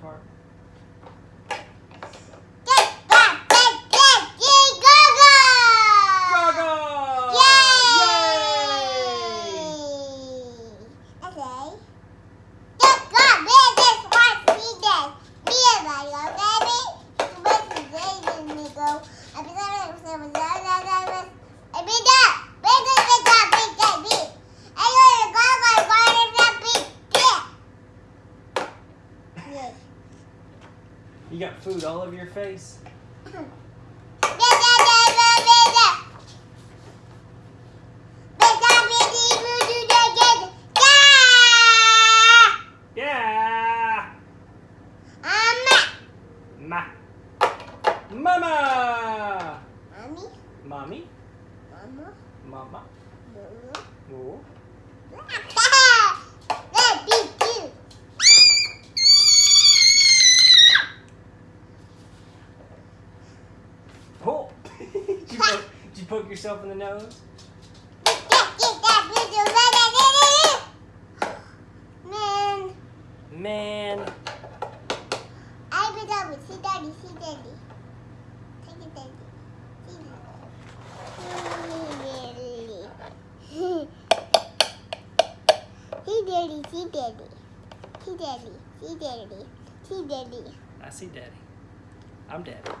part. Food all over your face. Yeah! Ma. Mama! Mommy? Mama? Oh. Oh! did, you poke, did you poke yourself in the nose? Man, Man. I I would see daddy, see daddy. Take it, daddy. See daddy. See daddy, see daddy. See daddy, see daddy. See daddy. I see daddy. I'm daddy.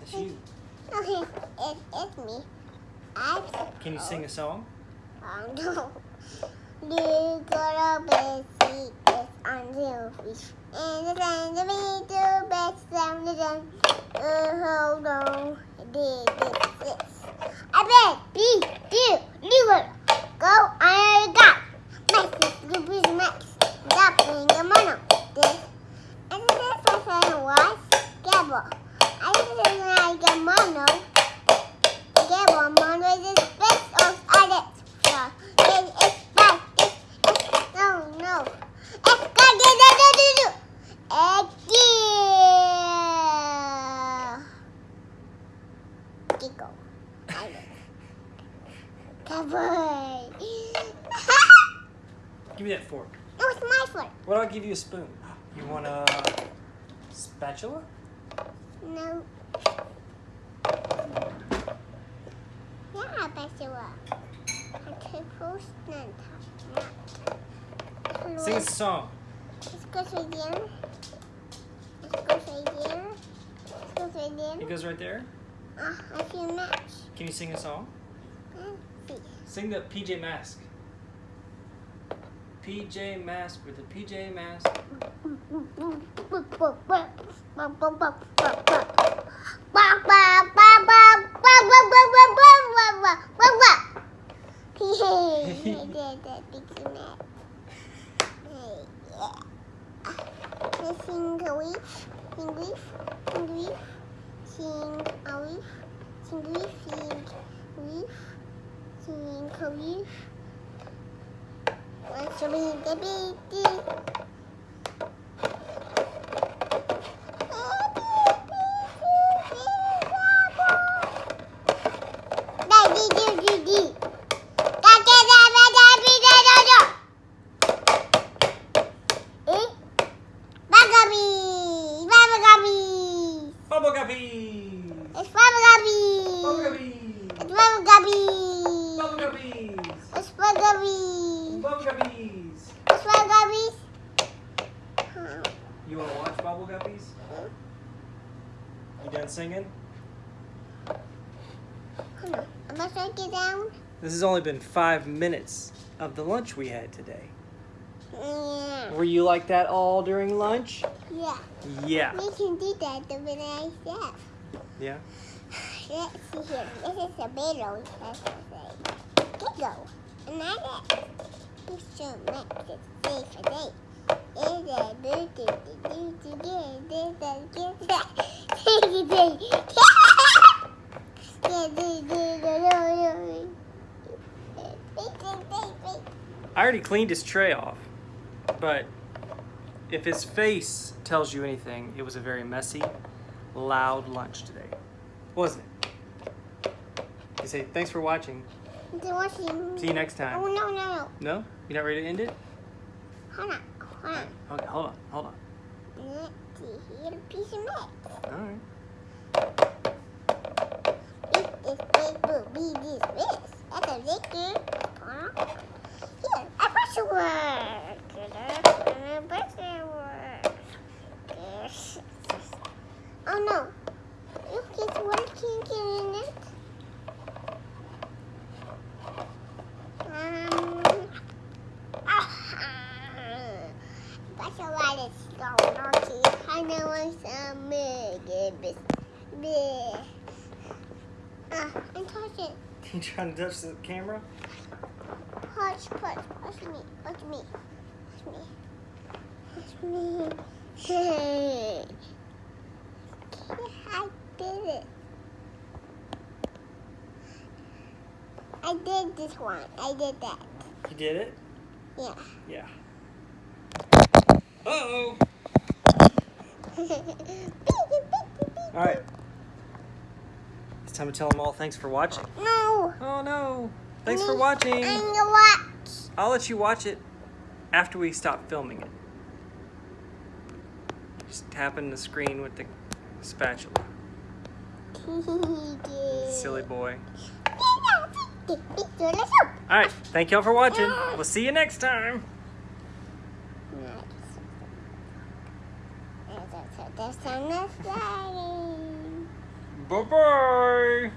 That's you. Okay, it, it's me. I'm Can you sing a song? Oh no. You got a basic is on the fish. And the sand of me to best sound the. Uh, hold on. Did this, this. I bet B, do, liver. Go, I got. Max is good with Max. Dropping the mono. This. And this was I was. Gabble. I didn't like a mono. Gabble, mono is the best of others. So, this is best. This is, no, no. It's got to do, do, do, do. Egg. Giggle. I know. Cowboy. Give me that fork. no, it's my foot. What I'll give you a spoon. You want a spatula? No. Yeah, will. I can post none. Sing a song. It goes right there. It goes right there. It goes right there. It goes right there. Ah, I feel match. Can you sing a song? Sing the PJ Mask. PJ Mask with the PJ Mask. Sing a leaf, sing leaf, sing leaf, sing a leaf, sing leaf, sing leaf, sing a leaf. Want to be the baby? Daddy, do, do, do. Da, da, da, da, da, bi, da, da, da. Eh? Bugabee, Bugabee. Bubble Guppies! It's Bubble! Bubble Guppies! Bubble Guppies! You want to watch Bubble Guppies? You done singing? I'm gonna take down. This has only been five minutes of the lunch we had today. Yeah. Were you like that all during lunch? Yeah. Yeah. We can do that the way I said. Yeah? Let's see here. This is a middle. Let's say. Giggle. Another picture makes it safe for day. Is a bird to do to get this and get that. I already cleaned his tray off, but if his face tells you anything, it was a very messy, loud lunch today, wasn't it? You say thanks for watching. See you next time. Oh, no, no, no. No? You're not ready to end it? Hold on. Hold on. Okay, hold on, hold on. Let's see a piece of mix. All right. Eat this big will be this this. That's a. Huh? Here, a brushwork. A brushwork. Yes. Oh no. Look, it's working in it. Um. Ah, that's a lot of stone. Okay, I know what's some big. Big. Ah, and touch it. You trying to touch the camera? Touch, touch, touch me, touch me, touch me, touch me. Hey. I did it. I did this one. I did that. You did it? Yeah. Yeah. Uh-oh. All right. It's time to tell them all thanks for watching. No. Oh, no. Thanks for watching. I'm gonna watch. I'll let you watch it after we stop filming it. Just tapping the screen with the spatula. Silly boy. All right. Thank y'all for watching. We'll see you next time. There's some exciting. Bye-bye.